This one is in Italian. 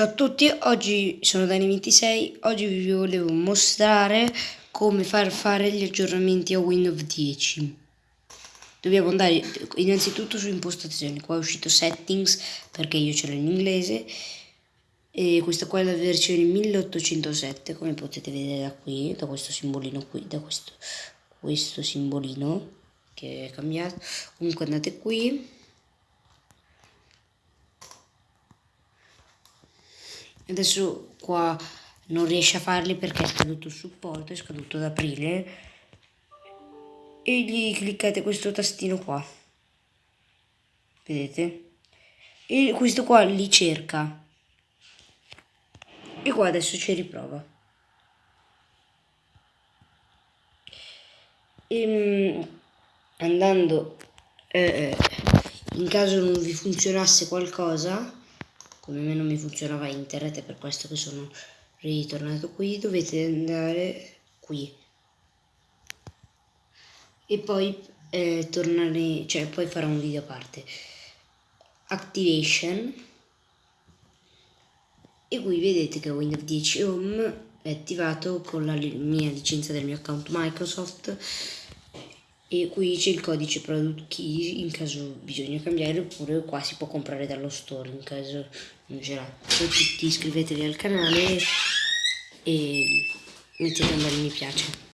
Ciao a tutti, oggi sono Dani26, oggi vi volevo mostrare come far fare gli aggiornamenti a Windows 10. Dobbiamo andare innanzitutto su impostazioni, qua è uscito settings perché io ce l'ho in inglese e questa qua è la versione 1807 come potete vedere da qui, da questo simbolino qui, da questo, questo simbolino che è cambiato. Comunque andate qui adesso qua non riesce a farli perché è scaduto il supporto, è scaduto ad aprile. E gli cliccate questo tastino qua. Vedete? E questo qua li cerca. E qua adesso ci riprova. E, ehm, andando eh, in caso non vi funzionasse qualcosa come me non mi funzionava internet è per questo che sono ritornato qui dovete andare qui. E poi eh, tornare cioè poi farò un video a parte. Activation. E qui vedete che Windows 10 Home è attivato con la mia licenza del mio account Microsoft e qui c'è il codice product key in caso bisogna cambiare oppure qua si può comprare dallo store in caso non ce l'ha. Tutti iscrivetevi al canale e mettete un bel mi piace